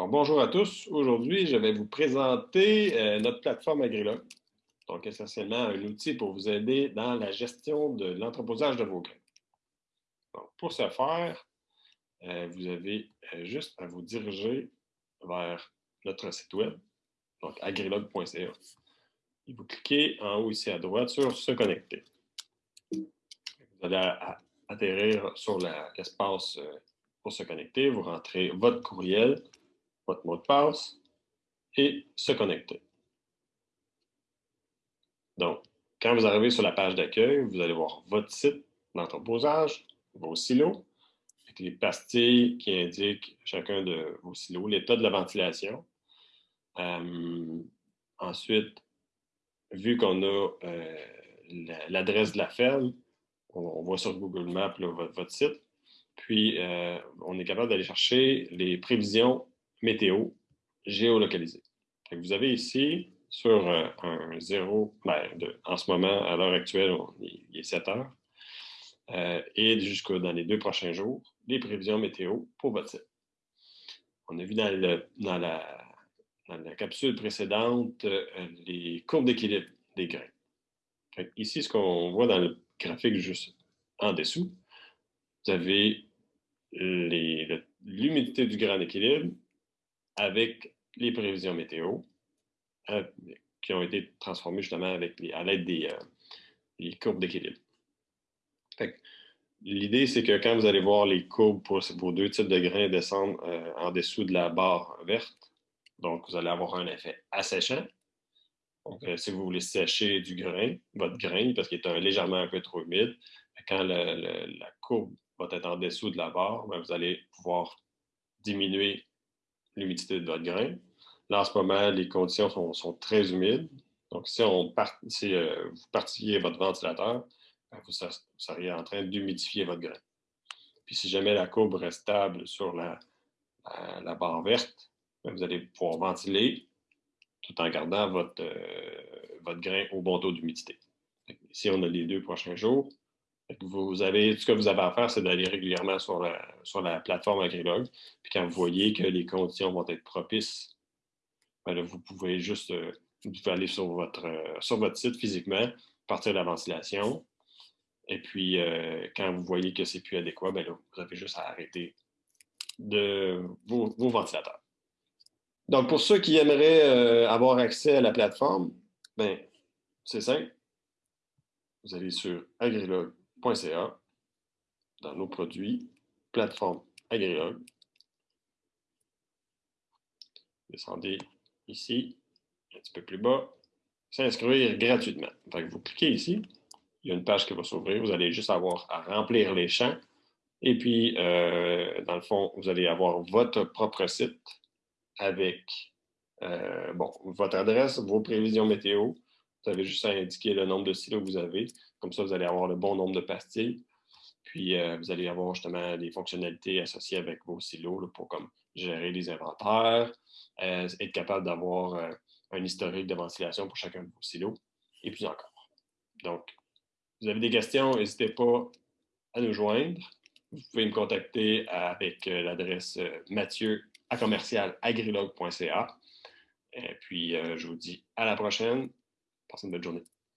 Alors, bonjour à tous. Aujourd'hui, je vais vous présenter euh, notre plateforme Agrilog. Donc, essentiellement, un outil pour vous aider dans la gestion de l'entreposage de vos grains. pour ce faire, euh, vous avez euh, juste à vous diriger vers notre site web, donc agrilog.ca. Vous cliquez en haut ici à droite sur « Se connecter ». Vous allez atterrir sur l'espace pour se connecter. Vous rentrez votre courriel, votre mot de passe et se connecter. Donc, quand vous arrivez sur la page d'accueil, vous allez voir votre site d'entreposage, vos silos, avec les pastilles qui indiquent chacun de vos silos, l'état de la ventilation. Euh, ensuite, vu qu'on a euh, l'adresse de la ferme, on, voit sur Google Maps votre, site, puis euh, on est capable d'aller chercher les prévisions météo géolocalisée. Vous avez ici, sur euh, un zéro, ben, en ce moment, à l'heure actuelle, il est 7 heures, euh, et jusqu'à dans les deux prochains jours, les prévisions météo pour votre site. On a vu dans, la, capsule précédente euh, les courbes d'équilibre des grains. ici, ce qu'on voit dans le graphique juste en dessous, vous avez l'humidité du grain d'équilibre avec les prévisions météo euh, qui ont été transformées justement avec à l'aide des, euh, courbes d'équilibre. L'idée, c'est que quand vous allez voir les courbes pour vos deux types de grains descendre euh, en dessous de la barre verte, donc vous allez avoir un effet asséchant. Donc, si vous voulez sécher du grain, votre grain, parce qu'il est légèrement un peu trop humide, quand la courbe va être en dessous de la barre, ben, vous allez pouvoir diminuer l'humidité de votre grain. Là, en ce moment, les conditions sont, très humides. Donc, si, euh, vous partiez votre ventilateur, ben, vous, seriez en train d'humidifier votre grain. Puis, si jamais la courbe reste stable sur la, la, barre verte, ben, vous allez pouvoir ventiler tout en gardant votre, euh, votre grain au bon taux d'humidité. Ici, on a les deux prochains jours. Vous avez, ce que vous avez à faire, c'est d'aller régulièrement sur la, sur la plateforme Agrilog. Puis quand vous voyez que les conditions vont être propices, ben vous pouvez juste euh, aller sur votre, euh, sur votre site physiquement, partir de la ventilation. Et puis, euh, quand vous voyez que c'est plus adéquat, ben vous avez juste à arrêter de vos, ventilateurs. Donc, pour ceux qui aimeraient avoir accès à la plateforme, ben, c'est simple. Vous allez sur Agrilog dans nos produits, plateforme Agrilog. Descendez ici, un petit peu plus bas, s'inscrire gratuitement. vous cliquez ici, il y a une page qui va s'ouvrir, vous allez juste avoir à remplir les champs, et puis, euh, dans le fond, vous allez avoir votre propre site avec euh, bon, votre adresse, vos prévisions météo, vous avez juste à indiquer le nombre de silos que vous avez. Comme ça, vous allez avoir le bon nombre de pastilles. Puis, euh, vous allez avoir justement des fonctionnalités associées avec vos silos pour comme gérer les inventaires, euh, être capable d'avoir euh, un historique de ventilation pour chacun de vos silos, et puis encore. Donc, vous avez des questions, n'hésitez pas à nous joindre. Vous pouvez me contacter avec l'adresse mathieu à commercial puis, je vous dis à la prochaine. Passez une bonne journée.